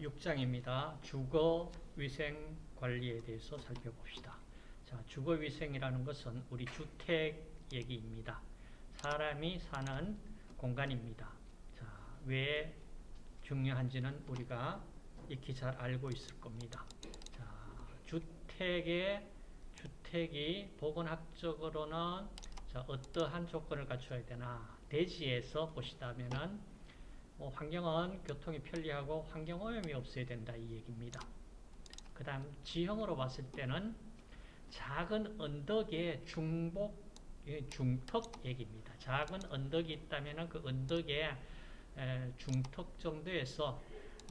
6장입니다. 주거 위생 관리에 대해서 살펴봅시다. 자, 주거 위생이라는 것은 우리 주택 얘기입니다. 사람이 사는 공간입니다. 자, 왜 중요한지는 우리가 익히 잘 알고 있을 겁니다. 자, 주택의 주택이 보건학적으로는 자, 어떠한 조건을 갖춰야 되나 대지에서 보시다면은 뭐 환경은 교통이 편리하고 환경오염이 없어야 된다 이 얘기입니다. 그 다음 지형으로 봤을 때는 작은 언덕의 중복 중턱 얘기입니다. 작은 언덕이 있다면 그 언덕의 중턱 정도에서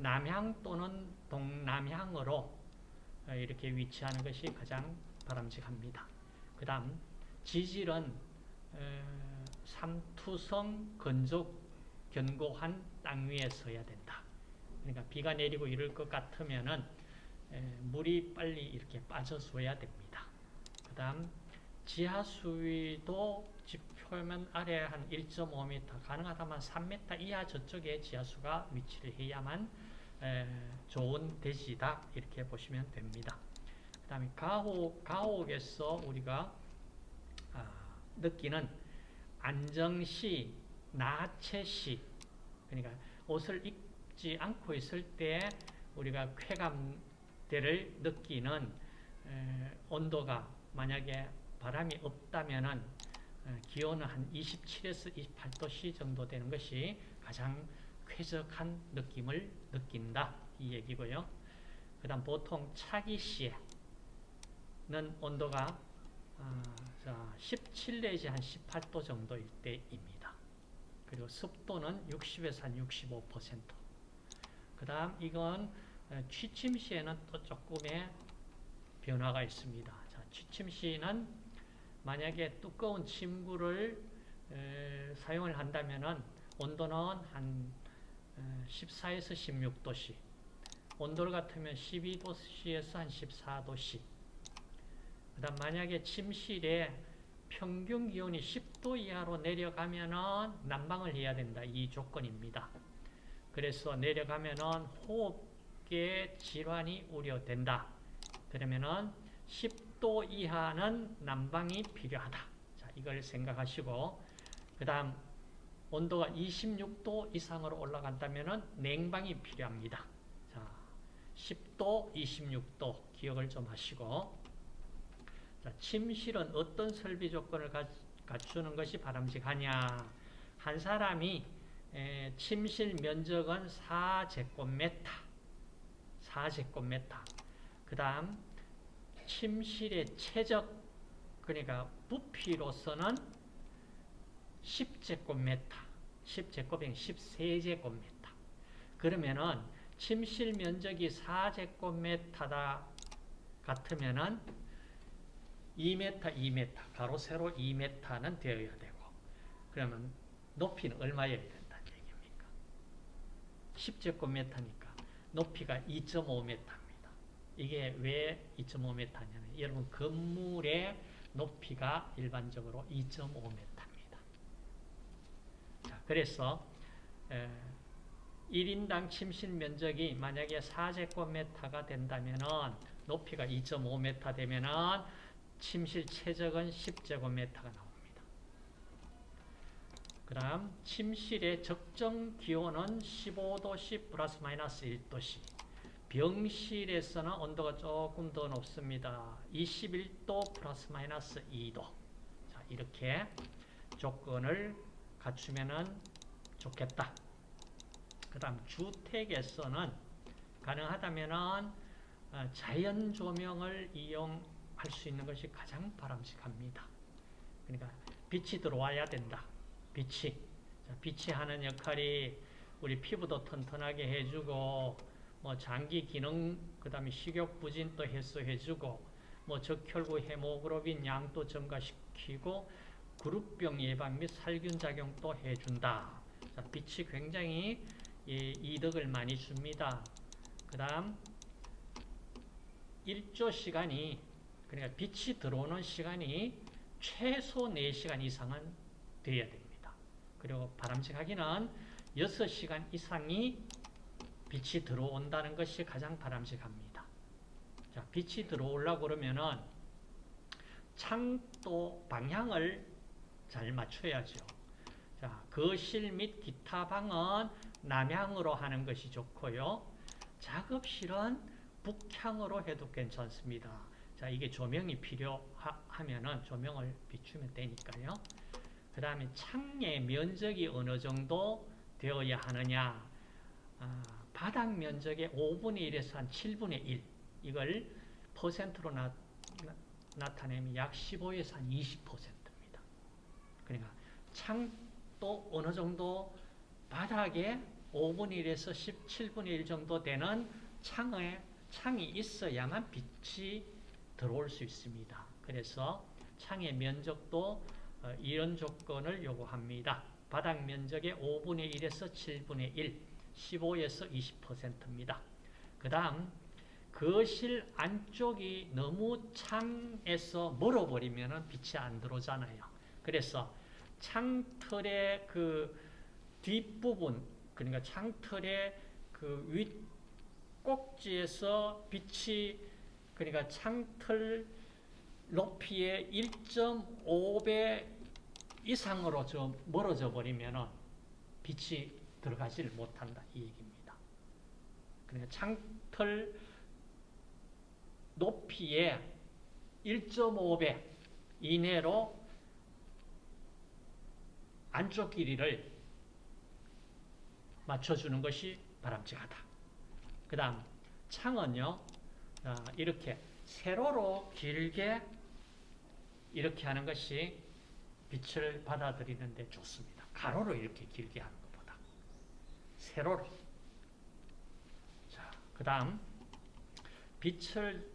남향 또는 동남향으로 이렇게 위치하는 것이 가장 바람직합니다. 그 다음 지질은 삼투성 건조 견고한 땅 위에 서야 된다. 그러니까 비가 내리고 이럴 것 같으면은 물이 빨리 이렇게 빠져줘야 됩니다. 그 다음 지하 수위도 집 표면 아래 한 1.5m 가능하다면 3m 이하 저쪽에 지하수가 위치를 해야만 좋은 대지다 이렇게 보시면 됩니다. 그 다음에 가옥, 가옥에서 우리가 아, 느끼는 안정시, 나체시 그러니까 옷을 입지 않고 있을 때 우리가 쾌감대를 느끼는 온도가 만약에 바람이 없다면은 기온은 한 27에서 28도씨 정도 되는 것이 가장 쾌적한 느낌을 느낀다 이 얘기고요. 그 다음 보통 차기 시에는 온도가 17 내지 한 18도 정도일 때입니다. 그리고 습도는 60에서 한 65%. 그 다음 이건 취침 시에는 또 조금의 변화가 있습니다. 자, 취침 시는 만약에 두꺼운 침구를 에, 사용을 한다면 온도는 한 14에서 16도씨 온도 같으면 12도씨에서 한 14도씨 그 다음 만약에 침실에 평균 기온이 10도 이하로 내려가면은 난방을 해야 된다. 이 조건입니다. 그래서 내려가면은 호흡계 질환이 우려된다. 그러면은 10도 이하는 난방이 필요하다. 자, 이걸 생각하시고 그 다음 온도가 26도 이상으로 올라간다면은 냉방이 필요합니다. 자, 10도, 26도 기억을 좀 하시고 자, 침실은 어떤 설비 조건을 갖추는 것이 바람직하냐? 한 사람이 에, 침실 면적은 4제곱미터 4제곱미터 그 다음 침실의 최적 그러니까 부피로서는 10제곱미터 10제곱이 13제곱미터 그러면은 침실 면적이 4제곱미터다 같으면은 2m, 2m, 가로 세로 2m는 되어야 되고 그러면 높이는 얼마여야 된다는 얘기입니까? 10제곱미터니까 높이가 2.5m입니다. 이게 왜 2.5m냐면 여러분 건물의 높이가 일반적으로 2.5m입니다. 자, 그래서 에, 1인당 침실 면적이 만약에 4제곱미터가 된다면 높이가 2.5m 되면 은 침실 최적은 10제곱미터가 나옵니다. 그 다음 침실의 적정 기온은 15도씨 플러스 마이너스 1도씨 병실에서는 온도가 조금 더 높습니다. 21도 플러스 마이너스 2도 자, 이렇게 조건을 갖추면 좋겠다. 그 다음 주택에서는 가능하다면 자연 조명을 이용 할 수 있는 것이 가장 바람직합니다. 그러니까 빛이 들어와야 된다. 빛이. 자, 빛이 하는 역할이 우리 피부도 튼튼하게 해주고 뭐 장기 기능 그다음에 식욕 부진도 해소해주고 뭐 적혈구 헤모글로빈 양도 증가시키고 그룹병 예방 및 살균 작용도 해준다. 자, 빛이 굉장히 예, 이득을 많이 줍니다. 그 다음 일조 시간이 그러니까 빛이 들어오는 시간이 최소 4시간 이상은 돼야 됩니다. 그리고 바람직하기는 6시간 이상이 빛이 들어온다는 것이 가장 바람직합니다. 자, 빛이 들어오려고 그러면은 창도 방향을 잘 맞춰야죠. 자, 거실 및 기타 방은 남향으로 하는 것이 좋고요. 작업실은 북향으로 해도 괜찮습니다. 자, 이게 조명이 필요하면은 조명을 비추면 되니까요. 그 다음에 창의 면적이 어느 정도 되어야 하느냐. 아, 바닥 면적의 5분의 1에서 한 7분의 1. 이걸 퍼센트로 나, 나 타내면 약 15에서 한 20%입니다. 그러니까 창도 어느 정도 바닥에 5분의 1에서 17분의 1 정도 되는 창에, 창이 있어야만 빛이 들어올 수 있습니다. 그래서 창의 면적도 어, 이런 조건을 요구합니다. 바닥 면적의 5분의 1에서 7분의 1, 15에서 20%입니다. 그 다음 거실 안쪽이 너무 창에서 멀어버리면 빛이 안 들어오잖아요. 그래서 창틀의 그 뒷부분, 그러니까 창틀의 그 윗꼭지에서 빛이, 그러니까 창틀 높이의 1.5배 이상으로 좀 멀어져 버리면 빛이 들어가지를 못한다. 이 얘기입니다. 그러니까 창틀 높이의 1.5배 이내로 안쪽 길이를 맞춰주는 것이 바람직하다. 그 다음 창은요. 이렇게 세로로 길게 이렇게 하는 것이 빛을 받아들이는 데 좋습니다. 가로로 이렇게 길게 하는 것보다 세로로 자, 그 다음 빛을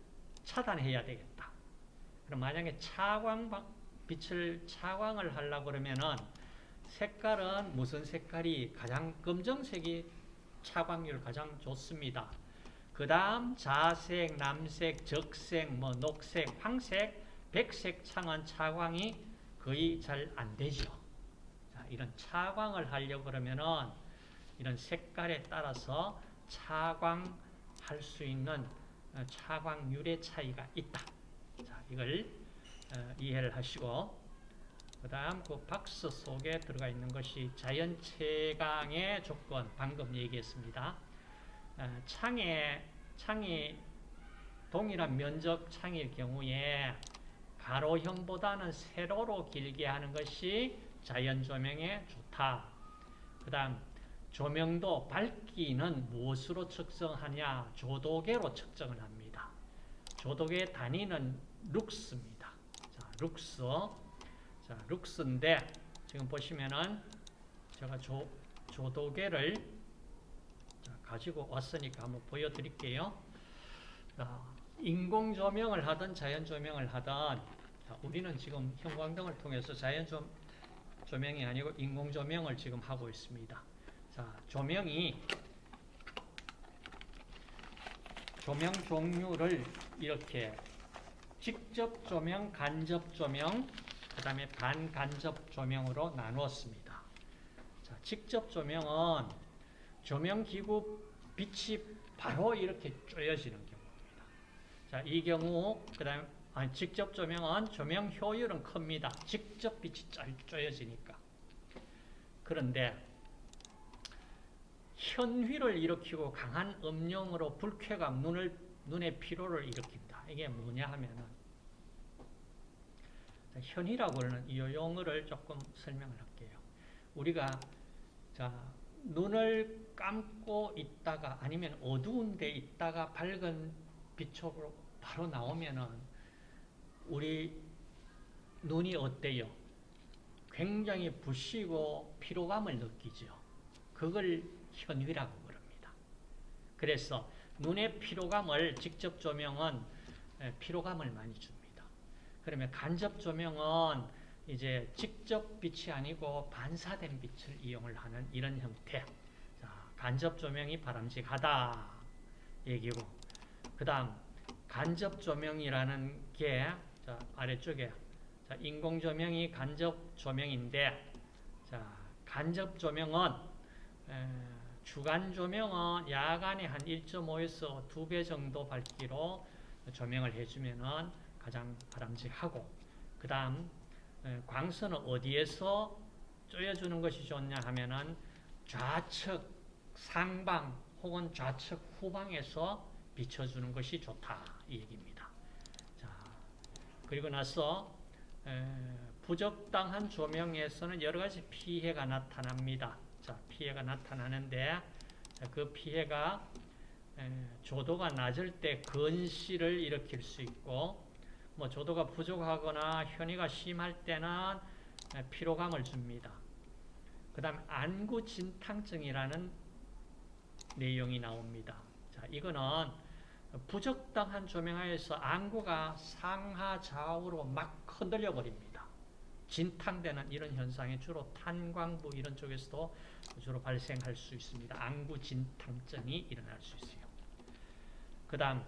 차단해야 되겠다. 그럼 만약에 차광 빛을 차광을 하려고 그러면은 색깔은 무슨 색깔이 가장 검정색이 차광률 가장 좋습니다. 그 다음 자색, 남색, 적색, 뭐 녹색, 황색, 백색 창은 차광이 거의 잘 안 되죠. 자, 이런 차광을 하려고 그러면은 이런 색깔에 따라서 차광할 수 있는 어, 차광률의 차이가 있다. 자, 이걸 어, 이해를 하시고 그 다음 그 박스 속에 들어가 있는 것이 자연채광의 조건 방금 얘기했습니다. 어, 창에 창이 동일한 면적 창일 경우에 가로형보다는 세로로 길게 하는 것이 자연 조명에 좋다. 그 다음 조명도 밝기는 무엇으로 측정하냐? 조도계로 측정을 합니다. 조도계 단위는 룩스입니다. 자, 룩스. 자, 룩스인데 지금 보시면은 제가 조, 조도계를 가지고 왔으니까 한번 보여드릴게요. 자, 인공 조명을 하든 자연 조명을 하든 자, 우리는 지금 형광등을 통해서 자연 조, 조명이 아니고 인공 조명을 지금 하고 있습니다. 자, 조명이 조명 종류를 이렇게 직접 조명, 간접 조명, 그 다음에 반간접 조명으로 나누었습니다. 자, 직접 조명은 조명기구 빛이 바로 이렇게 쪼여지는 경우입니다. 자, 이 경우, 그 다음에 아니, 직접 조명은 조명 효율은 큽니다. 직접 빛이 쪼여지니까. 그런데 현휘를 일으키고 강한 음영으로 불쾌감, 눈을, 눈의 피로를 일으킨다. 이게 뭐냐 하면은 현이라고 하는 이 용어를 조금 설명을 할게요. 우리가 자 눈을 감고 있다가 아니면 어두운 데 있다가 밝은 빛으로 바로 나오면은 우리 눈이 어때요? 굉장히 부시고 피로감을 느끼죠. 그걸 현위라고 그럽니다. 그래서 눈의 피로감을 직접 조명은 피로감을 많이 줍니다. 그러면 간접 조명은 이제 직접 빛이 아니고 반사된 빛을 이용을 하는 이런 형태. 자, 간접 조명이 바람직하다 얘기고. 그 다음 간접 조명이라는 게 자, 아래쪽에 자, 인공 조명이 간접 조명인데 자, 간접 조명은 에, 주간 조명은 야간에 한 1.5에서 2배 정도 밝기로 조명을 해주면 가장 바람직하고 그 다음 광선은 어디에서 쪼여주는 것이 좋냐 하면은 좌측 상방 혹은 좌측 후방에서 비춰주는 것이 좋다 이 얘기입니다. 자 그리고 나서 에, 부적당한 조명에서는 여러 가지 피해가 나타납니다. 자 피해가 나타나는데 자, 그 피해가 에, 조도가 낮을 때 건시를 일으킬 수 있고 뭐 조도가 부족하거나 현이가 심할 때는 에, 피로감을 줍니다. 그 다음 안구진탕증이라는 내용이 나옵니다. 자, 이거는 부적당한 조명하에서 안구가 상하 좌우로 막 흔들려 버립니다. 진탕되는 이런 현상이 주로 탄광부 이런 쪽에서도 주로 발생할 수 있습니다. 안구 진탕증이 일어날 수 있어요. 그 다음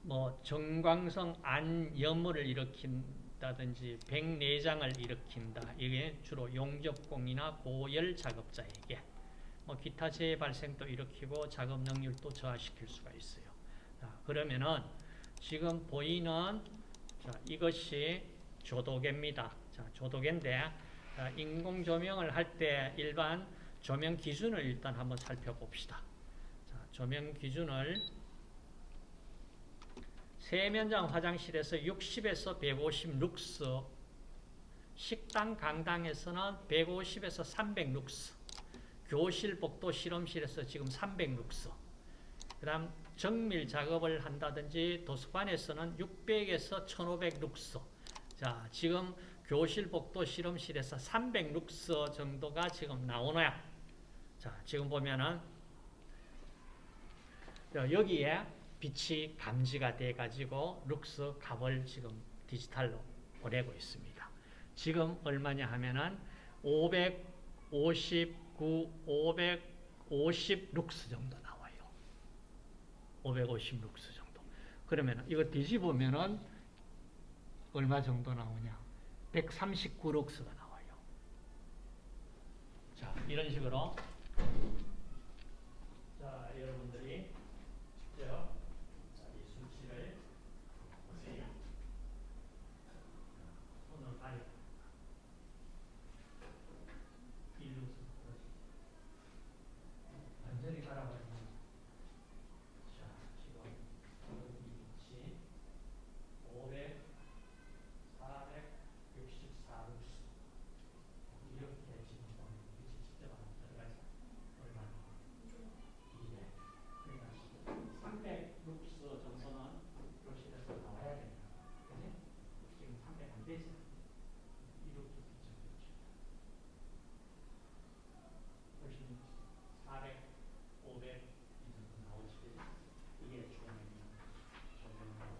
뭐 정광성 안염을 일으킨다든지 백내장을 일으킨다. 이게 주로 용접공이나 고열 작업자에게 뭐 기타 재해 발생도 일으키고 작업 능률도 저하시킬 수가 있어요. 자, 그러면은 지금 보이는 자, 이것이 조도계입니다. 자, 조도계인데 자, 인공 조명을 할 때 일반 조명 기준을 일단 한번 살펴봅시다. 자, 조명 기준을 세면장 화장실에서 60에서 150 룩스 식당 강당에서는 150에서 300 룩스 교실 복도 실험실에서 지금 300룩스 그 다음 정밀 작업을 한다든지 도서관에서는 600에서 1500룩스 자 지금 교실 복도 실험실에서 300룩스 정도가 지금 나오느냐 자 지금 보면은 여기에 빛이 감지가 돼 가지고 룩스 값을 지금 디지털로 보내고 있습니다. 지금 얼마냐 하면은 550 9, 550 룩스 정도 나와요. 550 룩스 정도. 그러면 이거 뒤집으면은 얼마 정도 나오냐? 139 룩스가 나와요. 자, 이런 식으로 자, 여러분들이 직접 자, 이 수치를 보세요. 손으로 가려. 이 룩스. 완전히 갈아버리면 자 지금 여기 500, 464루스 이렇게 지금 보면 빛이 직접 안 들어가죠 얼마나 200 그러니까 300 루스 정도는 교실에서 나와야 됩니다 그지? 지금 300 안 되지 이렇게 빛을 훨씬 400 500 이 정도 나오시겠죠? 이게 조명이야. 조명하고.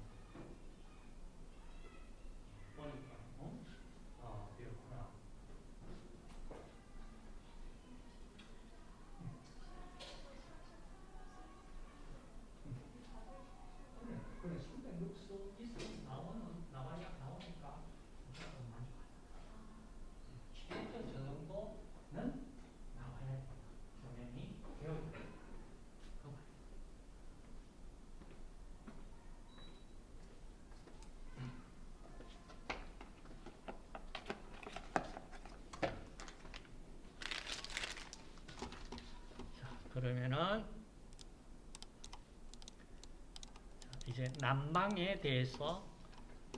보니까, 어? 어, 이렇구나. 그래, 그래, 300룩스 있으면 나오는, 나와야, 나오니까 무조건 만족하다. 최저 저 정도는 나와야 된다. 조명이 배우고 그 말. 자, 그러면은 자, 이제 난방에 대해서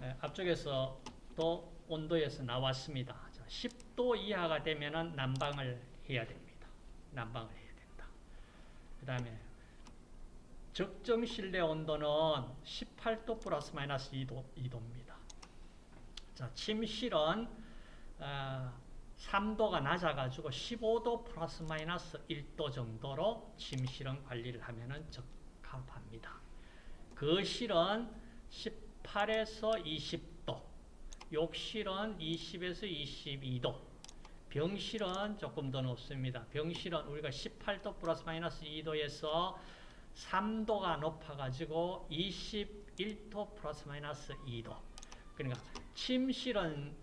에, 앞쪽에서 또 온도에서 나왔습니다. 자, 10도 이하가 되면은 난방을 해야 됩니다. 난방을 해야 된다. 그 다음에 적정 실내 온도는 18도 플러스 마이너스 2도, 2도입니다. 자, 침실은 어, 3도가 낮아가지고 15도 플러스 마이너스 1도 정도로 침실은 관리를 하면 적합합니다. 거실은 18에서 20도, 욕실은 20에서 22도, 병실은 조금 더 높습니다. 병실은 우리가 18도 플러스 마이너스 2도에서 3도가 높아가지고 21도 플러스 마이너스 2도. 그러니까 침실은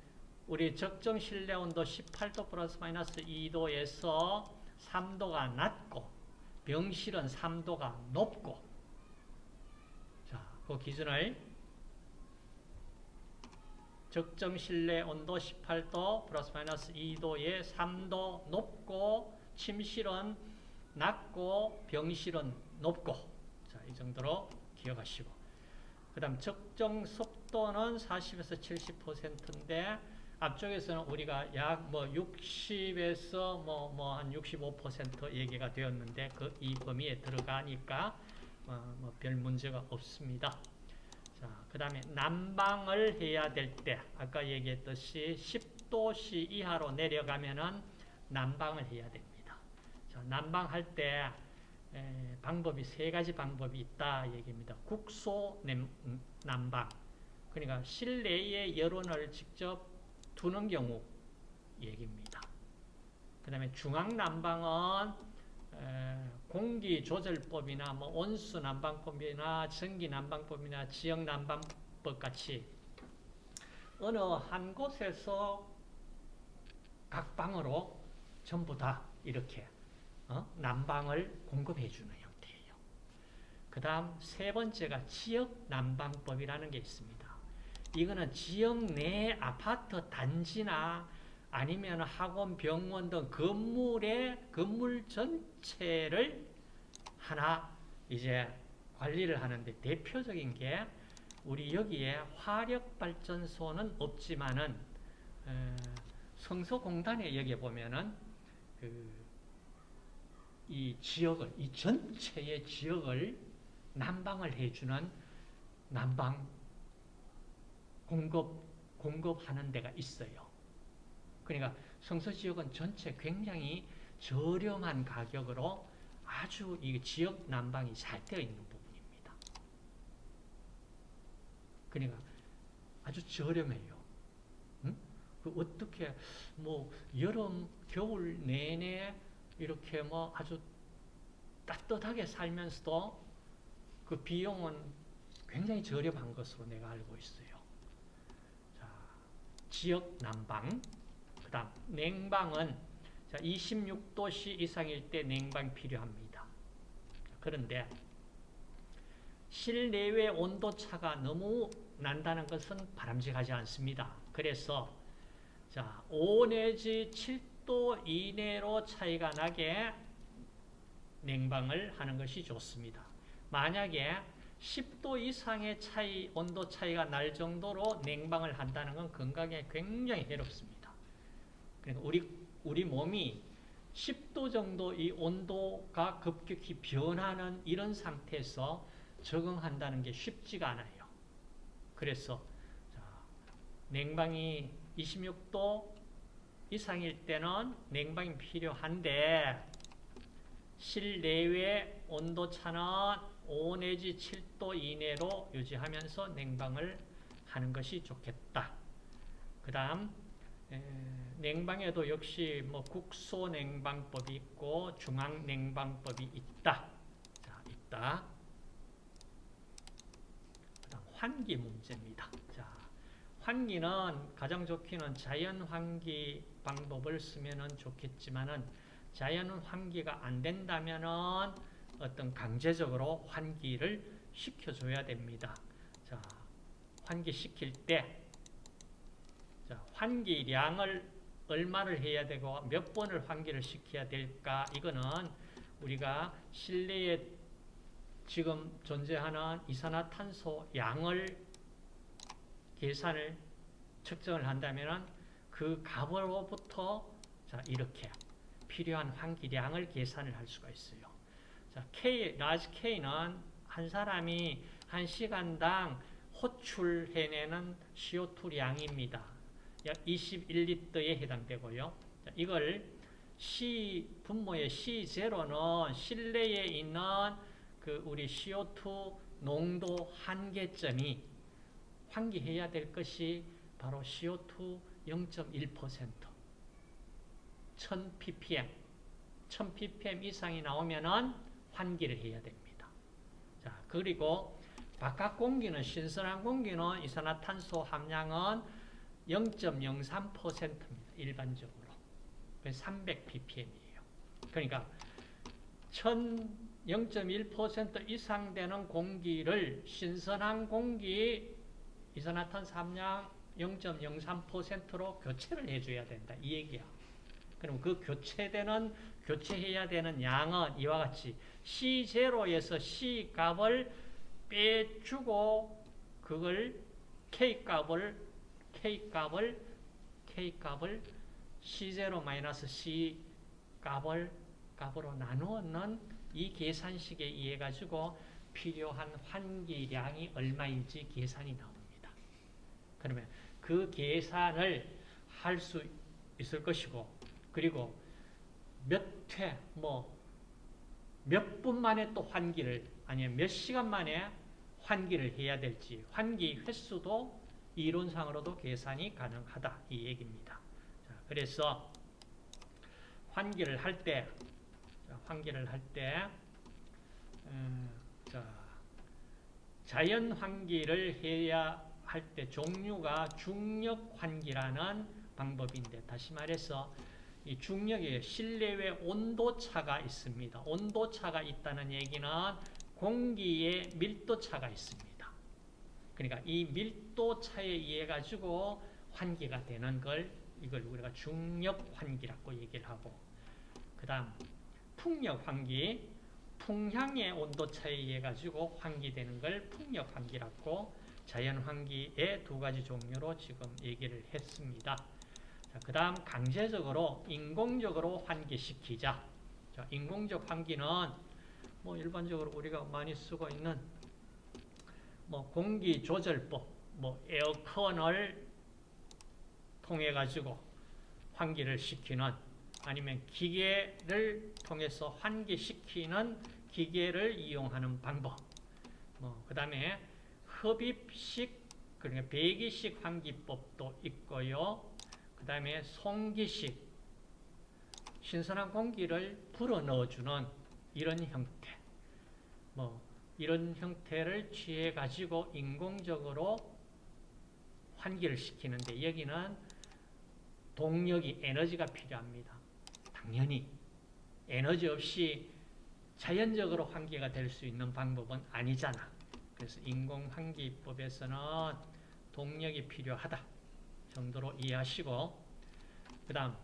우리 적정 실내 온도 18도 플러스 마이너스 2도에서 3도가 낮고 병실은 3도가 높고. 자, 그 기준을 적정 실내 온도 18도 플러스 마이너스 2도에 3도 높고 침실은 낮고 병실은 높고. 자, 이 정도로 기억하시고. 그 다음 적정 습도는 40에서 70%인데 앞쪽에서는 우리가 약 뭐 60에서 뭐 뭐 한 65% 얘기가 되었는데 그 이 범위에 들어가니까 어, 뭐별 문제가 없습니다. 자, 그 다음에 난방을 해야 될 때 아까 얘기했듯이 10도씨 이하로 내려가면은 난방을 해야 됩니다. 자, 난방할 때 에, 방법이 세 가지 방법이 있다 얘기입니다. 국소 냄, 음, 난방 그러니까 실내에 여론을 직접 두는 경우 얘기입니다. 그 다음에 중앙난방은 공기조절법이나 뭐 온수난방법이나 전기난방법이나 지역난방법 같이 어느 한 곳에서 각 방으로 전부 다 이렇게 어? 난방을 공급해 주는 형태예요. 그 다음 세 번째가 지역난방법이라는 게 있습니다. 이거는 지역 내 아파트 단지나 아니면 학원, 병원 등 건물의 건물 전체를 하나 이제 관리를 하는데 대표적인 게 우리 여기에 화력발전소는 없지만은 성서공단에 여기 보면은 그 이 지역을 이 전체의 지역을 난방을 해주는 난방 공급 공급하는 데가 있어요. 그러니까 성서 지역은 전체 굉장히 저렴한 가격으로 아주 이 지역 난방이 잘 되어 있는 부분입니다. 그러니까 아주 저렴해요. 응? 그 어떻게 뭐 여름 겨울 내내 이렇게 뭐 아주 따뜻하게 살면서도 그 비용은 굉장히 저렴한 것으로 내가 알고 있어요. 자, 지역 난방 다음 냉방은 26도씨 이상일 때 냉방 필요합니다. 그런데 실내외 온도차가 너무 난다는 것은 바람직하지 않습니다. 그래서 자, 5 내지 7도 이내로 차이가 나게 냉방을 하는 것이 좋습니다. 만약에 10도 이상의 차이, 온도 차이가 날 정도로 냉방을 한다는 건 건강에 굉장히 해롭습니다. 그러니까 우리, 우리 몸이 10도 정도 이 온도가 급격히 변하는 이런 상태에서 적응한다는 게 쉽지가 않아요. 그래서 자, 냉방이 26도 이상일 때는 냉방이 필요한데 실내외 온도차는 5 내지 7도 이내로 유지하면서 냉방을 하는 것이 좋겠다. 그 다음 냉방에도 역시 뭐 국소 냉방법이 있고 중앙 냉방법이 있다. 자, 있다. 그다음 환기 문제입니다. 자, 환기는 가장 좋기는 자연 환기 방법을 쓰면은 좋겠지만은 자연 환기가 안 된다면은 어떤 강제적으로 환기를 시켜줘야 됩니다. 자, 환기 시킬 때 자, 환기량을 얼마를 해야 되고 몇 번을 환기를 시켜야 될까 이거는 우리가 실내에 지금 존재하는 이산화탄소 양을 계산을 측정을 한다면 그 값으로부터 자 이렇게 필요한 환기량을 계산을 할 수가 있어요. 자, K, large K는 한 사람이 한 시간당 호출해내는 CO2량입니다. 약 21리터에 해당되고요. 이걸 C 분모의 C0는 실내에 있는 그 우리 CO2 농도 한계점이 환기해야 될 것이 바로 CO2 0.1% 1000ppm 1000ppm 이상이 나오면은 환기를 해야 됩니다. 자, 그리고 바깥 공기는 신선한 공기는 이산화탄소 함량은 0.03%입니다. 일반적으로. 300ppm이에요. 그러니까 0.1% 이상 되는 공기를 신선한 공기 이산화탄3량 0.03%로 교체를 해줘야 된다. 이 얘기야. 그럼 그 교체되는, 교체해야 되는 양은 이와 같이 C0에서 C 값을 빼주고 그걸 K 값을, K 값을, K 값을 C0-C 값을, 값으로 나누는 이 계산식에 의해 가지고 필요한 환기량이 얼마인지 계산이 나옵니다. 그러면 그 계산을 할 수 있을 것이고 그리고 몇 회, 뭐 몇 분 만에 또 환기를 아니면 몇 시간 만에 환기를 해야 될지 환기 횟수도 이론상으로도 계산이 가능하다 이 얘기입니다. 자, 그래서 환기를 할 때, 환기를 할 때, 음, 자, 자연 환기를 해야 할 때 종류가 중력 환기라는 방법인데 다시 말해서 이 중력에 실내외 온도 차가 있습니다. 온도 차가 있다는 얘기는 공기의 밀도 차가 있습니다. 그러니까 이 밀도 차에 의해 가지고 환기가 되는 걸 이걸 우리가 중력 환기라고 얘기를 하고 그 다음 풍력 환기 풍향의 온도 차에 의해 가지고 환기되는 걸 풍력 환기라고 자연 환기의 두 가지 종류로 지금 얘기를 했습니다. 그 다음 강제적으로 인공적으로 환기시키자. 자, 인공적 환기는 뭐 일반적으로 우리가 많이 쓰고 있는 뭐 공기 조절법, 뭐 에어컨을 통해 가지고 환기를 시키는 아니면 기계를 통해서 환기시키는 기계를 이용하는 방법. 뭐 그다음에 흡입식 그러니까 배기식 환기법도 있고요. 그 다음에 송기식 신선한 공기를 불어 넣어주는 이런 형태 뭐 이런 형태를 취해 가지고 인공적으로 환기를 시키는데 여기는 동력이 에너지가 필요합니다. 당연히 에너지 없이 자연적으로 환기가 될 수 있는 방법은 아니잖아. 그래서 인공환기법에서는 동력이 필요하다 정도로 이해하시고 그 다음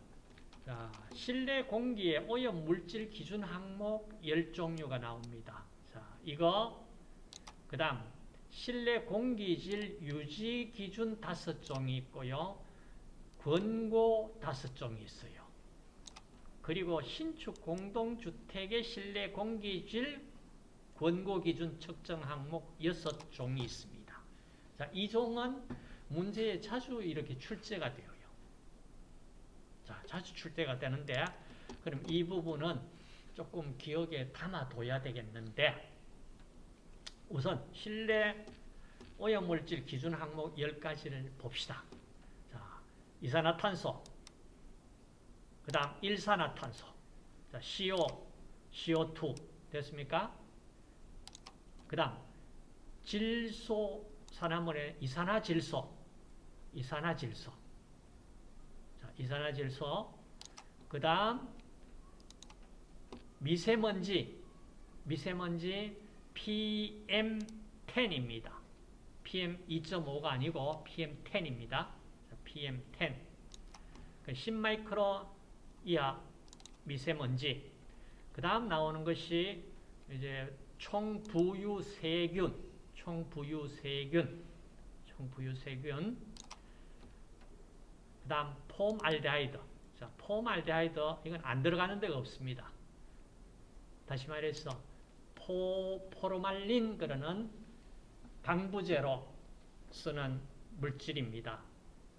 실내 공기의 오염 물질 기준 항목 10종류가 나옵니다. 자, 이거 그 다음 실내 공기질 유지 기준 5종이 있고요. 권고 5종이 있어요. 그리고 신축 공동주택의 실내 공기질 권고 기준 측정 항목 6종이 있습니다. 자, 이 종은 문제에 자주 이렇게 출제가 돼요. 자, 자주 출제가 되는데, 그럼 이 부분은 조금 기억에 담아둬야 되겠는데, 우선 실내 오염물질 기준 항목 10가지를 봅시다. 자, 이산화탄소, 그 다음 일산화탄소, 자, CO, CO2 됐습니까? 그 다음 질소 산화물의 이산화질소 이산화질소 자, 이산화질소 그 다음 미세먼지 미세먼지 PM10입니다. PM2.5가 아니고 PM10입니다. PM10 10마이크로 이하 미세먼지 그 다음 나오는 것이 이제 총부유세균, 총부유세균, 총부유세균. 그 다음 폼알데하이드. 자, 폼알데하이드 이건 안 들어가는 데가 없습니다. 다시 말해서 포, 포르말린 그러는 방부제로 쓰는 물질입니다.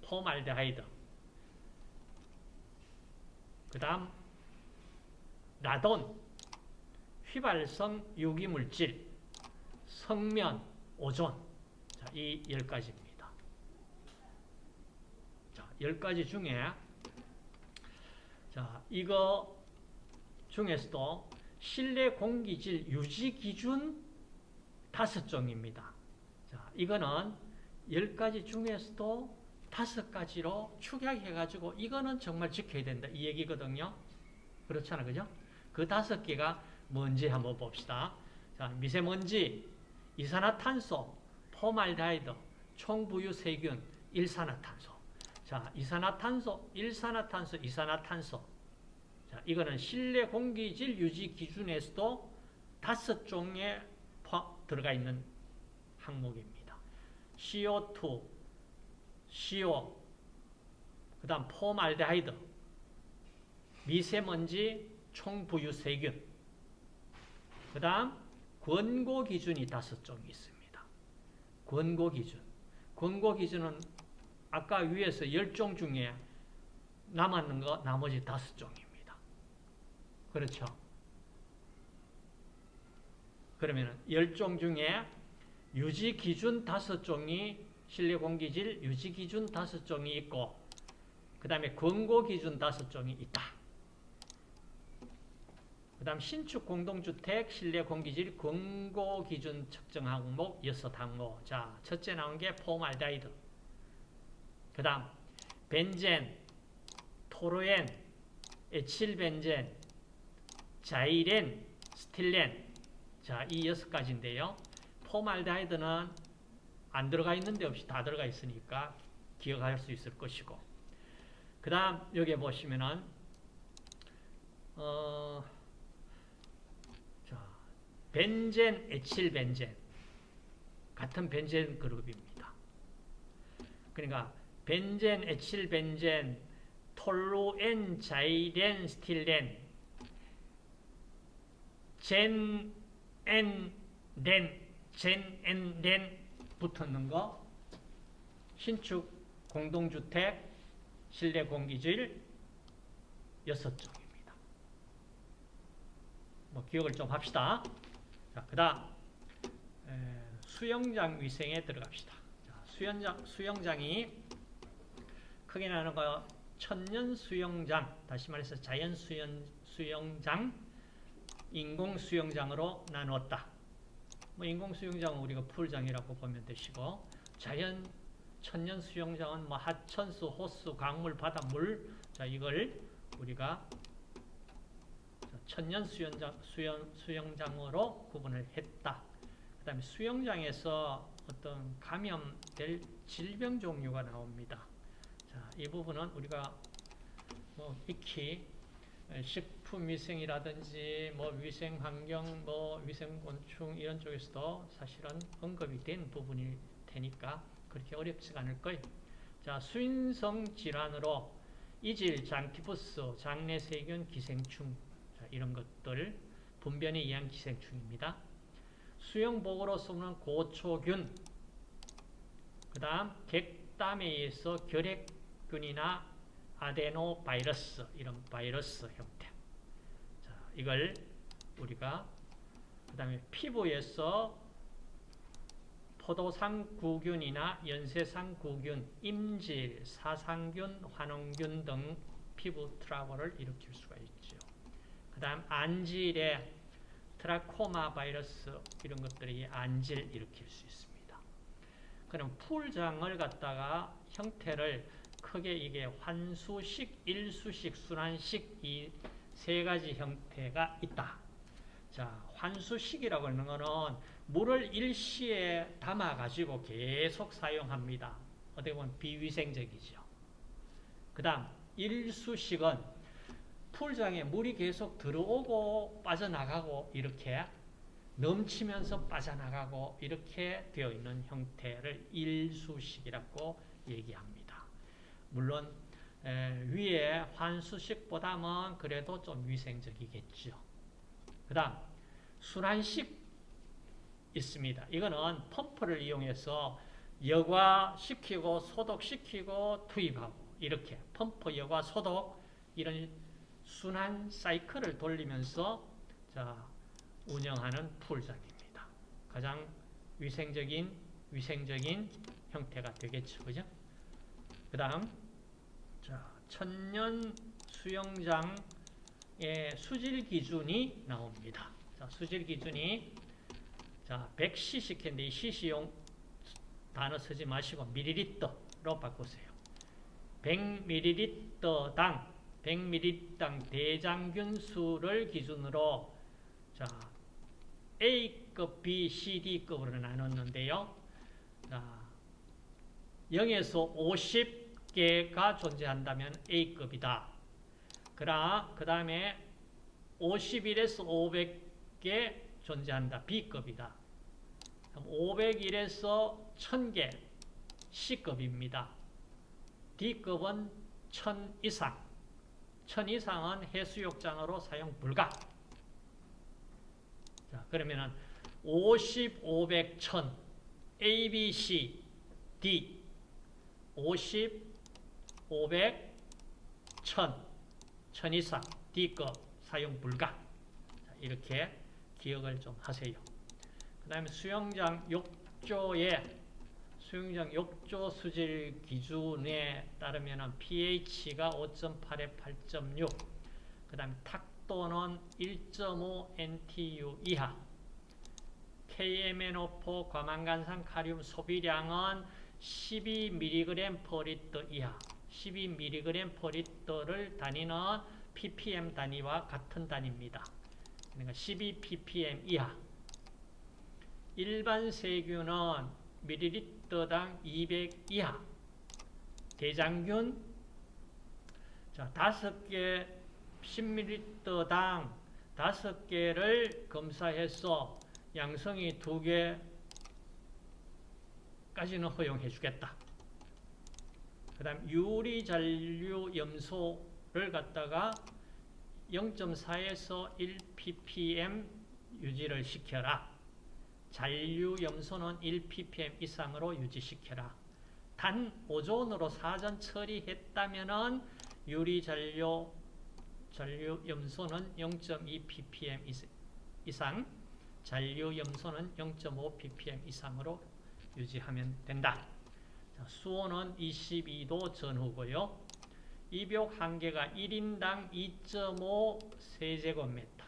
폼알데하이드. 그 다음 라돈 휘발성 유기물질, 성면, 오존 자, 이 10가지입니다. 자, 10가지 중에 자, 이거 중에서도 실내 공기질 유지 기준 5종입니다. 자, 이거는 10가지 중에서도 5가지로 축약해가지고 이거는 정말 지켜야 된다. 이 얘기거든요. 그렇잖아. 그죠? 그 다섯 개가 뭔지 한번 봅시다. 자, 미세먼지, 이산화탄소, 포말데하이드, 총부유 세균, 일산화탄소. 자, 이산화탄소, 일산화탄소, 이산화탄소. 자, 이거는 실내 공기질 유지 기준에서도 다섯 종에 들어가 있는 항목입니다. CO2, CO, 그 다음 포말데하이드, 미세먼지, 총부유세균, 그 다음 권고 기준이 다섯 종이 있습니다. 권고 기준. 권고 기준은 아까 위에서 열종 중에 남았는 거 나머지 다섯 종입니다. 그렇죠? 그러면 열종 중에 유지 기준 다섯 종이 실내 공기질 유지 기준 다섯 종이 있고 그 다음에 권고 기준 다섯 종이 있다. 그 다음 신축 공동주택 실내 공기질 권고 기준 측정 항목 여섯 항목 자 첫째 나온 게 포말데하이드 그 다음 벤젠, 톨루엔, 에칠벤젠, 자이렌, 스틸렌 자 이 여섯 가지인데요. 포말데하이드는 안 들어가 있는데 없이 다 들어가 있으니까 기억할 수 있을 것이고 그 다음 여기 보시면은 어, 자, 벤젠, 에칠벤젠 같은 벤젠 그룹입니다. 그러니까 벤젠, 에칠 벤젠, 톨루엔, 자이렌, 스틸렌 젠, 엔, 렌 젠, 엔, 렌 붙었는 거 신축 공동주택 실내 공기질 여섯 종입니다. 뭐 기억을 좀 합시다. 자, 그다음 수영장 위생에 들어갑시다. 자, 수영장 수영장이 크게 나는 거 천연 수영장, 다시 말해서 자연 수영 수영장, 인공 수영장으로 나누었다. 뭐 인공 수영장은 우리가 풀장이라고 보면 되시고 자연 천연 수영장은 뭐 하천수, 호수, 강물, 바닷물 자 이걸 우리가 천연 수영장, 수영, 수영장으로 구분을 했다. 그 다음에 수영장에서 어떤 감염될 질병 종류가 나옵니다. 자, 이 부분은 우리가 뭐 익히 식품위생이라든지 뭐 위생환경, 뭐 위생곤충 이런 쪽에서도 사실은 언급이 된 부분일 테니까 그렇게 어렵지 않을 거예요. 자, 수인성 질환으로 이질, 장티푸스, 장내세균, 기생충 자, 이런 것들 분변에 의한 기생충입니다. 수영복으로 쓰는 고초균 그 다음 객담에 의해서 결핵 균이나 아데노 바이러스 이런 바이러스 형태 자, 이걸 우리가 그 다음에 피부에서 포도상구균이나 연쇄상구균, 임질, 사상균, 환원균 등 피부 트러블을 일으킬 수가 있죠. 그 다음 안질에 트라코마 바이러스 이런 것들이 안질 일으킬 수 있습니다. 그럼 풀장을 갖다가 형태를 크게 이게 환수식, 일수식, 순환식 이 세 가지 형태가 있다. 자, 환수식이라고 하는 거는 물을 일시에 담아가지고 계속 사용합니다. 어떻게 보면 비위생적이죠. 그 다음, 일수식은 풀장에 물이 계속 들어오고 빠져나가고 이렇게 넘치면서 빠져나가고 이렇게 되어 있는 형태를 일수식이라고 얘기합니다. 물론 위에 환수식보다는 그래도 좀 위생적이겠죠. 그 다음 순환식 있습니다. 이거는 펌프를 이용해서 여과시키고 소독시키고 투입하고 이렇게 펌프 여과 소독 이런 순환 사이클을 돌리면서 자, 운영하는 풀장입니다. 가장 위생적인 위생적인 형태가 되겠죠. 그죠? 그 다음 자, 천년 수영장의 수질 기준이 나옵니다. 자, 수질 기준이 자, 100cc인데 이 cc용 단어 쓰지 마시고 밀리리터로 바꾸세요. 100ml당 100ml당 대장균 수를 기준으로 자 A급, B, C, D급으로 나눴는데요. 자, 0에서 50 개가 존재한다면 A급이다. 그러나 그 다음에 51에서 500개 존재한다. B급이다. 501에서 1000개 C급입니다. D급은 1000 이상. 1000 이상은 해수욕장으로 사용 불가. 자, 그러면은 50, 500, 1000 A, B, C, D 50, 500, 1000 1000 이상 D급 사용 불가. 자, 이렇게 기억을 좀 하세요. 그 다음에 수영장 욕조에 수영장 욕조 수질 기준에 따르면 pH가 5.8에 8.6, 그 다음에 탁도는 1.5 NTU 이하, KMNO4 과망간산 카륨 소비량은 12mg per 리터 이하, 12mg per 리터 단위는 ppm 단위와 같은 단위입니다. 그러니까 12ppm 이하. 일반 세균은 밀리리터당 200 이하. 대장균 자, 5개 10ml당 5개를 검사해서 양성이 2개까지는 허용해 주겠다. 그 다음 유리 잔류 염소를 갖다가 0.4에서 1ppm 유지를 시켜라. 잔류 염소는 1ppm 이상으로 유지시켜라. 단 오존으로 사전 처리했다면은 유리 잔류 잔류 염소는 0.2ppm 이상, 잔류 염소는 0.5 ppm 이상으로 유지하면 된다. 자, 수온은 22도 전후고요. 입욕 한계가 1인당 2.5 세제곱미터,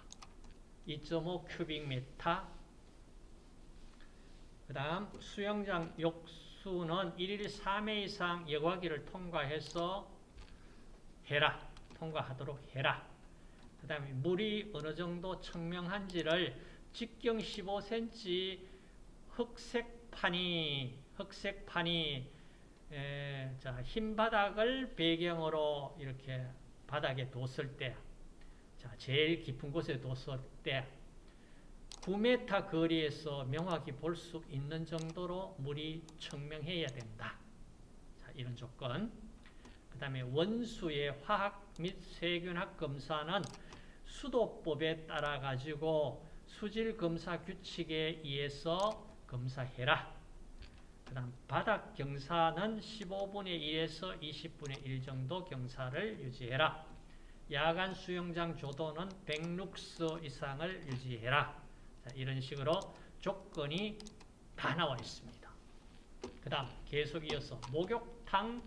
2.5 큐빅미터. 그 다음 수영장 욕수는 1일 3회 이상 여과기를 통과해서 해라. 통과하도록 해라. 그 다음에 물이 어느 정도 청명한지를 직경 15cm 흑색판이 흑색판이 에, 자, 흰 바닥을 배경으로 이렇게 바닥에 뒀을 때, 자, 제일 깊은 곳에 뒀을 때, 9m 거리에서 명확히 볼 수 있는 정도로 물이 청명해야 된다. 자, 이런 조건. 그 다음에 원수의 화학 및 세균학 검사는 수도법에 따라 가지고 수질 검사 규칙에 의해서 검사해라. 그 다음 바닥 경사는 15분의 1에서 20분의 1 정도 경사를 유지해라. 야간 수영장 조도는 100룩스 이상을 유지해라. 자, 이런 식으로 조건이 다 나와 있습니다. 그 다음 계속 이어서 목욕탕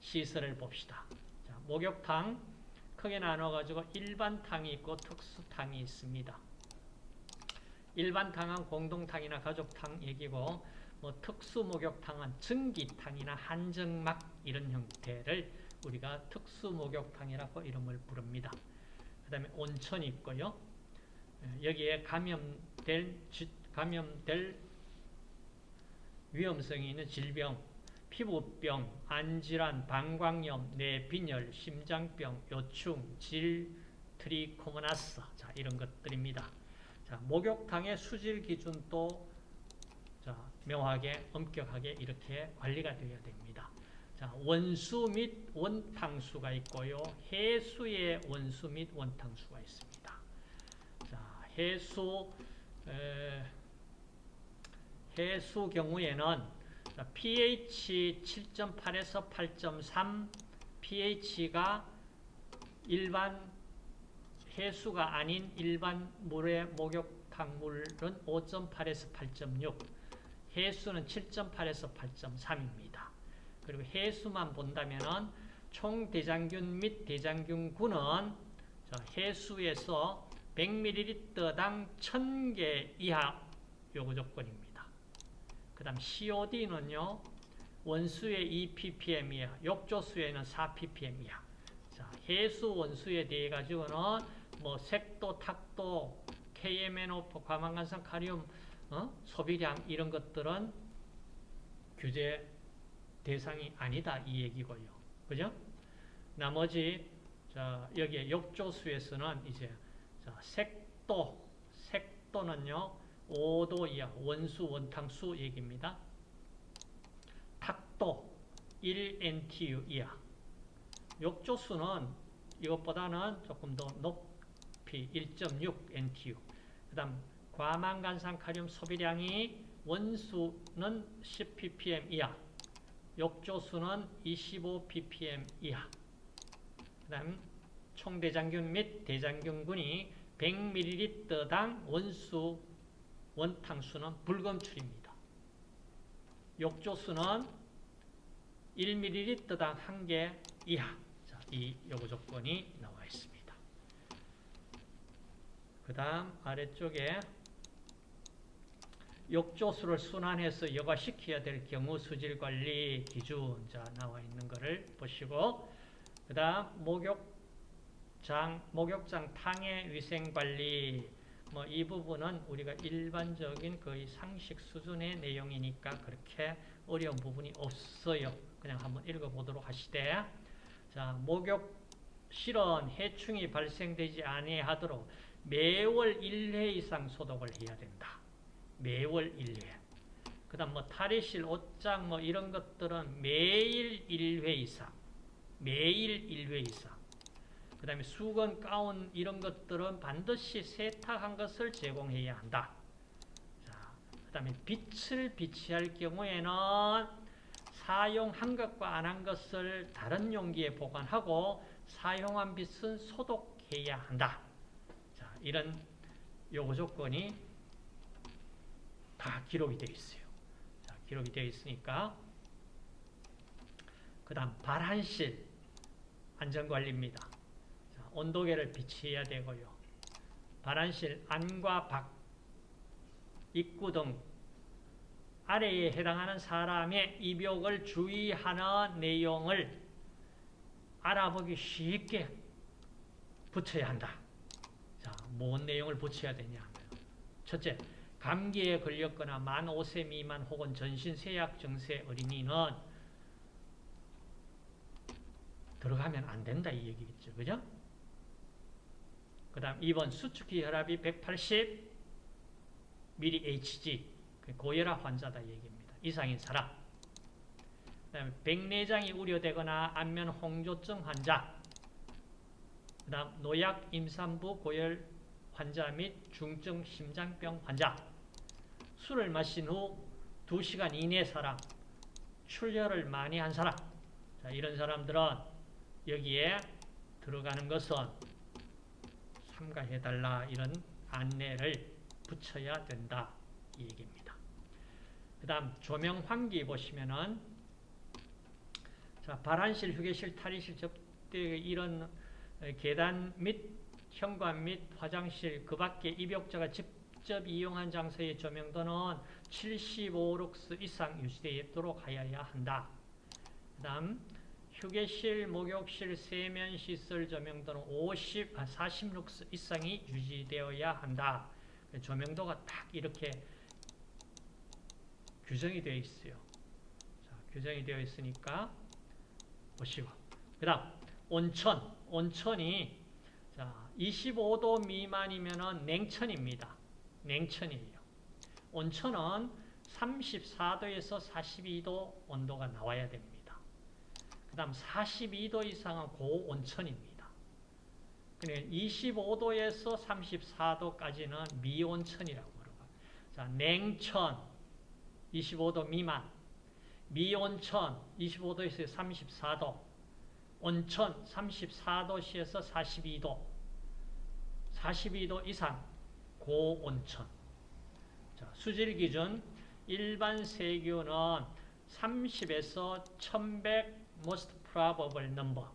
시설을 봅시다. 자, 목욕탕 크게 나눠가지고 일반탕이 있고 특수탕이 있습니다. 일반탕은 공동탕이나 가족탕 얘기고 뭐 특수 목욕탕은 증기탕이나 한정막 이런 형태를 우리가 특수 목욕탕이라고 이름을 부릅니다. 그 다음에 온천이 있고요. 여기에 감염될, 감염될 위험성이 있는 질병, 피부병, 안질환, 방광염, 뇌빈혈, 심장병, 요충, 질, 트리코모나스 자 이런 것들입니다. 자 목욕탕의 수질 기준도 자 명확하게 엄격하게 이렇게 관리가 되어야 됩니다. 자 원수 및 원탕수가 있고요. 해수의 원수 및 원탕수가 있습니다. 자 해수 에, 해수 경우에는 pH 7.8에서 8.3 pH가 일반 해수가 아닌 일반 물의 목욕탕 물은 5.8에서 8.6 해수는 7.8에서 8.3입니다. 그리고 해수만 본다면 총 대장균 및 대장균군은 해수에서 100ml당 1000개 이하 요구 조건입니다. 그 다음 COD는요, 원수의 2ppm 이하, 욕조수에는 4ppm 이하. 자, 해수 원수에 대해 가지고는 뭐 색도, 탁도, KMNO4, 과망간산 카리움, 어? 소비량 이런 것들은 규제 대상이 아니다 이 얘기고요. 그죠? 나머지 자, 여기에 욕조수에서는 이제 자, 색도, 색도는요. 5도 이하 원수, 원탕수 얘기입니다. 탁도 1NTU 이하. 욕조수는 이것보다는 조금 더 높이 1.6 NTU. 그 다음 과망간산 카륨 소비량이 원수는 10 ppm 이하. 욕조수는 25 ppm 이하. 그 다음 총대장균 및 대장균군이 100ml당 원수 원탕수는 불검출입니다. 욕조수는 1ml당 1개 이하. 자, 이 요구 조건이 나와 있습니다. 그 다음 아래쪽에 욕조수를 순환해서 여과시켜야 될 경우 수질관리 기준 자 나와 있는 것을 보시고 그 다음 목욕장, 목욕장 탕의 위생관리 뭐 이 부분은 우리가 일반적인 거의 상식 수준의 내용이니까 그렇게 어려운 부분이 없어요. 그냥 한번 읽어보도록 하시되 자 목욕 실은 해충이 발생되지 아니하도록 매월 1회 이상 소독을 해야 된다. 매월 1회. 그 다음 뭐 탈의실, 옷장 뭐 이런 것들은 매일 1회 이상. 매일 1회 이상. 그 다음에 수건, 가운 이런 것들은 반드시 세탁한 것을 제공해야 한다. 자, 그 다음에 빛을 비치할 경우에는 사용한 것과 안 한 것을 다른 용기에 보관하고 사용한 빛은 소독해야 한다. 자, 이런 요구 조건이 다 기록이 되어 있어요. 자, 기록이 되어 있으니까 그 다음 발한실 안전관리입니다. 자, 온도계를 비치해야 되고요. 발한실 안과 밖, 입구 등 아래에 해당하는 사람의 입욕을 주의하는 내용을 알아보기 쉽게 붙여야 한다. 자, 뭔 내용을 붙여야 되냐 하면 첫째, 감기에 걸렸거나 만 5세 미만 혹은 전신 세약 증세 어린이는 들어가면 안 된다 이 얘기겠죠. 그죠? 그 다음 2번 수축기 혈압이 180 mHg 고혈압 환자다 얘기입니다. 이상인 사람 그 다음에 백내장이 우려되거나 안면 홍조증 환자 그 다음 노약 임산부 고열 환자 및 중증 심장병 환자 술을 마신 후 2시간 이내 사람 출혈을 많이 한 사람 자, 이런 사람들은 여기에 들어가는 것은 삼가해달라 이런 안내를 붙여야 된다 이 얘기입니다. 그 다음 조명 환기 보시면은 자 발한실, 휴게실, 탈의실, 접대 이런 계단 및 현관 및 화장실 그 밖에 입욕자가 직접 이용한 장소의 조명도는 75룩스 이상 유지되도록 하여야 한다. 그 다음 휴게실, 목욕실, 세면시설 조명도는 50, 40룩스 이상이 유지되어야 한다. 조명도가 딱 이렇게 규정이 되어 있어요. 자, 규정이 되어 있으니까 보시고. 그 다음, 온천. 온천이 자 25도 미만이면 냉천입니다. 냉천이에요. 온천은 34도에서 42도 온도가 나와야 됩니다. 그 다음 42도 이상은 고온천입니다. 25도에서 34도까지는 미온천이라고 그러고 자 냉천 25도 미만 미온천 25도에서 34도 온천 34도시에서 42도 42도 이상 고온천 자, 수질 기준 일반 세균은 30에서 1100 most probable number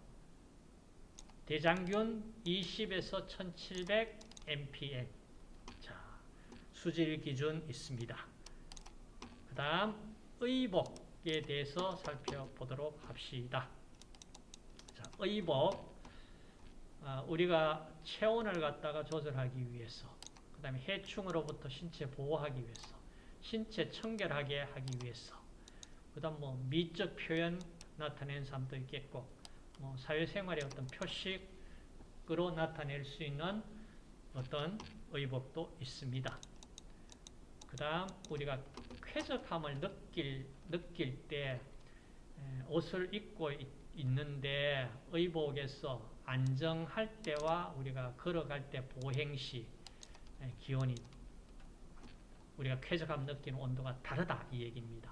대장균 20에서 1700 mpm 자, 수질 기준 있습니다. 그 다음 의복에 대해서 살펴보도록 합시다. 자, 의복 아, 우리가 체온을 갖다가 조절하기 위해서 그 다음에 해충으로부터 신체 보호하기 위해서 신체 청결하게 하기 위해서 그 다음 뭐 미적 표현 나타내는 사람도 있겠고 뭐 사회생활의 어떤 표식으로 나타낼 수 있는 어떤 의복도 있습니다. 그 다음 우리가 쾌적함을 느낄, 느낄 때 옷을 입고 있는데 의복에서 안정할 때와 우리가 걸어갈 때 보행시 기온이 우리가 쾌적함 느끼는 온도가 다르다 이 얘기입니다.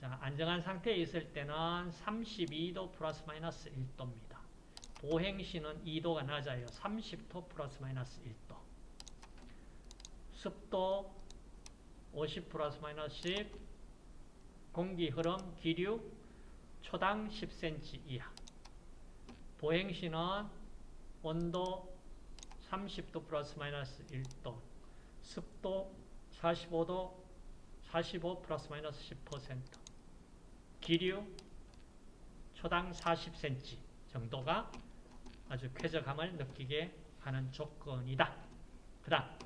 자, 안정한 상태에 있을 때는 32도 플러스 마이너스 1도입니다. 보행시는 2도가 낮아요. 30도 플러스 마이너스 1도. 습도 50 플러스 마이너스 10, 공기 흐름, 기류 초당 10cm 이하. 보행시는 온도 30도 플러스 마이너스 1도, 습도 45도, 45 플러스 마이너스 10%, 기류 초당 40cm 정도가 아주 쾌적함을 느끼게 하는 조건이다. 그 다음,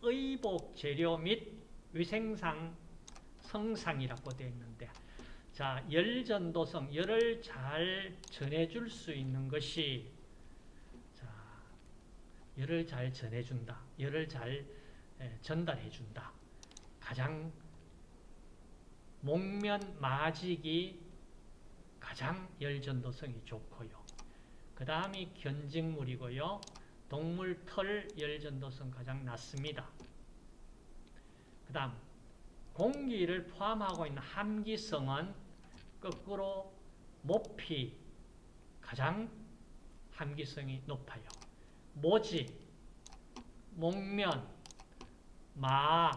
의복 재료 및 위생상 성상이라고 되어 있는데 자, 열전도성, 열을 잘 전해줄 수 있는 것이 자, 열을 잘 전해준다. 열을 잘 전달해준다. 가장 목면 마직이 가장 열전도성이 좋고요. 그 다음이 견직물이고요. 동물 털 열전도성 가장 낮습니다. 그 다음 공기를 포함하고 있는 함기성은 거꾸로 모피 가장 함기성이 높아요. 모지, 목면, 마,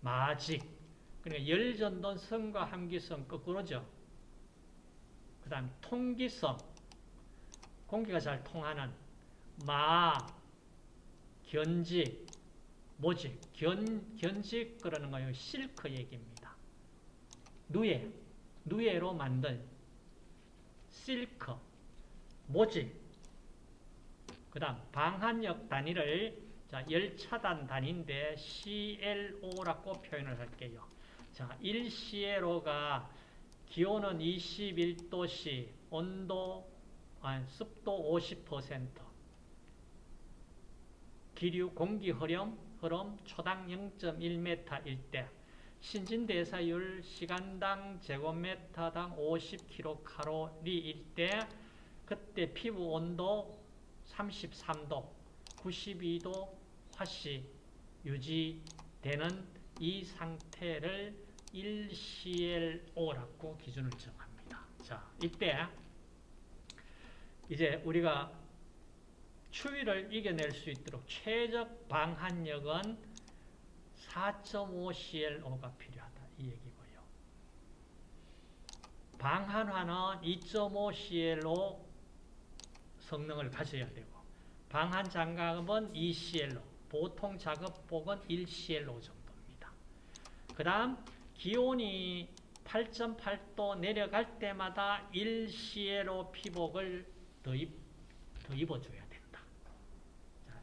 마직. 그러니까 열전도성과 함기성 거꾸로죠. 그 다음 통기성. 공기가 잘 통하는 마, 견직, 모직, 견, 견직 그러는 거예요. 실크 얘기입니다. 누에, 누에로 만든 실크, 모직, 그 다음 방한력 단위를 자, 열차단 단위인데 CLO라고 표현을 할게요. 자, 1CLO가 기온은 21도씨, 온도, 아니, 습도 50%, 기류, 공기 흐름, 흐름 초당 0.1m일 때. 신진대사율 시간당 제곱미터당 50kcal일 때. 그때 피부 온도 33도, 92도 화씨 유지되는 이 상태를 1CLO라고 기준을 정합니다. 자, 이때 이제 우리가 추위를 이겨낼 수 있도록 최적 방한력은 4.5CLO가 필요하다. 이 얘기고요. 방한화는 2.5CLO 성능을 가져야 되고 방한 장갑은 2CLO, 보통 작업복은 1CLO 정도입니다. 그 다음 기온이 8.8도 내려갈 때마다 1CLO 피복을 더, 입, 더 입어줘야 된다.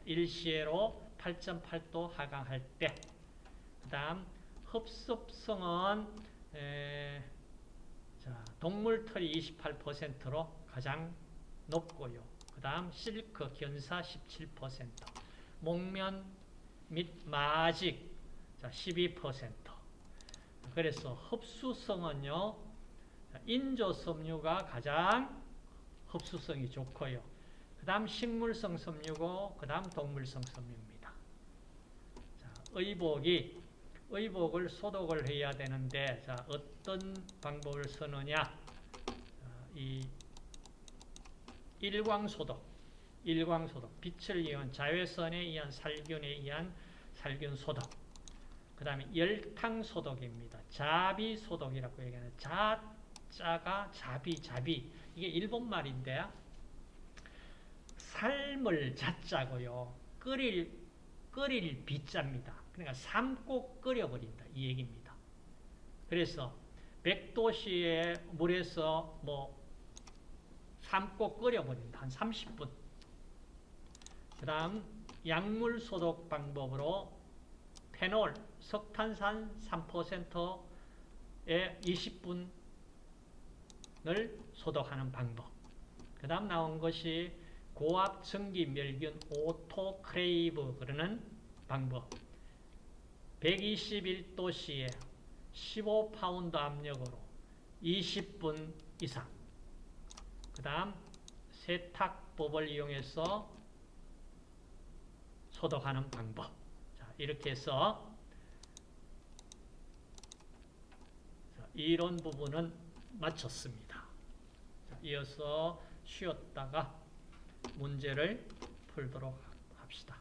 1CLO 8.8도 하강할 때 다음 흡습성은 에, 자, 동물털이 28%로 가장 높고요. 그 다음 실크, 견사 17%, 목면 및 마직 자, 12%. 그래서 흡수성은요. 인조 섬유가 가장 흡수성이 좋고요. 그 다음 식물성 섬유고 그 다음 동물성 섬유입니다. 자, 의복이 의복을 소독을 해야 되는데 자 어떤 방법을 쓰느냐 이 일광소독 일광소독. 빛을 이용 자외선에 의한 살균에 의한 살균소독. 그 다음에 열탕소독입니다. 자비소독이라고 얘기하는 자 자가 자비 자비. 이게 일본 말인데 삶을 자자고요. 끓일 끓일 비자입니다. 그러니까 삶고 끓여버린다. 이 얘기입니다. 그래서 100도씨의 물에서 뭐 삶고 끓여버립니다. 한 30분. 그 다음 약물 소독 방법으로 페놀, 석탄산 3%에 20분을 소독하는 방법. 그 다음 나온 것이 고압 전기 멸균 autoclave 그러는 방법. 121도씨에 15파운드 압력으로 20분 이상. 그 다음 세탁법을 이용해서 소독하는 방법. 자, 이렇게 해서 자, 이론 부분은 마쳤습니다. 자, 이어서 쉬었다가 문제를 풀도록 합시다.